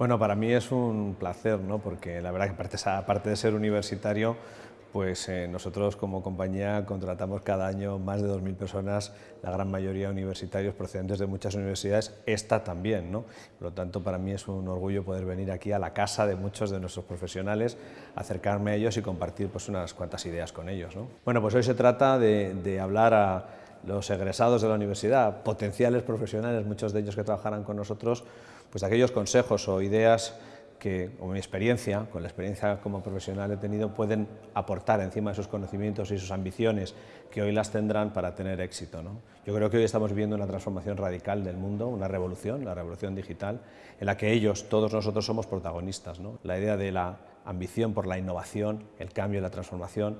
Bueno, para mí es un placer, ¿no? porque la verdad que aparte, de ser universitario, pues eh, nosotros como compañía contratamos cada año más de 2.000 personas, la gran mayoría universitarios procedentes de muchas universidades, esta también. ¿no? Por lo tanto, para mí es un orgullo poder venir aquí a la casa de muchos de nuestros profesionales, acercarme a ellos y compartir pues, unas cuantas ideas con ellos. ¿no? Bueno, pues hoy se trata de, de hablar a los egresados de la universidad, potenciales profesionales, muchos de ellos que trabajarán con nosotros, pues aquellos consejos o ideas que, o mi experiencia, con la experiencia como profesional he tenido, pueden aportar encima de sus conocimientos y sus ambiciones que hoy las tendrán para tener éxito. Yo creo que hoy estamos viviendo una transformación radical del mundo, una revolución, la revolución digital, en la que ellos, todos nosotros somos protagonistas. La idea de la ambición por la innovación, el cambio y la transformación,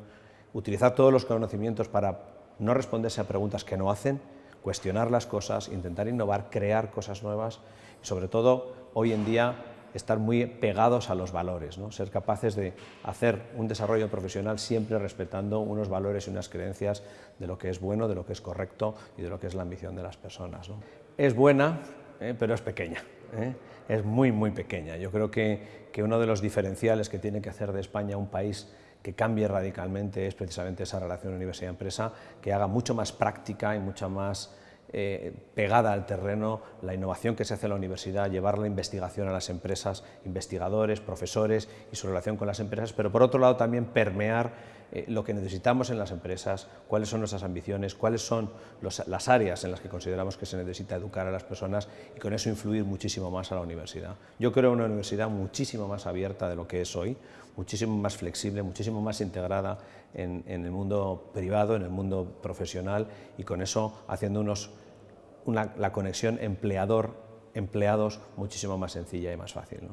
utilizar todos los conocimientos para no responderse a preguntas que no hacen, cuestionar las cosas, intentar innovar, crear cosas nuevas y sobre todo hoy en día estar muy pegados a los valores, ¿no? ser capaces de hacer un desarrollo profesional siempre respetando unos valores y unas creencias de lo que es bueno, de lo que es correcto y de lo que es la ambición de las personas. ¿no? Es buena, ¿eh? pero es pequeña, ¿eh? es muy, muy pequeña. Yo creo que, que uno de los diferenciales que tiene que hacer de España un país que cambie radicalmente es precisamente esa relación universidad-empresa, que haga mucho más práctica y mucha más eh, pegada al terreno la innovación que se hace en la universidad, llevar la investigación a las empresas, investigadores, profesores y su relación con las empresas, pero por otro lado también permear eh, lo que necesitamos en las empresas, cuáles son nuestras ambiciones, cuáles son las áreas en las que consideramos que se necesita educar a las personas y con eso influir muchísimo más a la universidad. Yo creo una universidad muchísimo más abierta de lo que es hoy, muchísimo más flexible, muchísimo más integrada en, el mundo privado, en el mundo profesional y con eso haciendo unos, la conexión empleador-empleados muchísimo más sencilla y más fácil.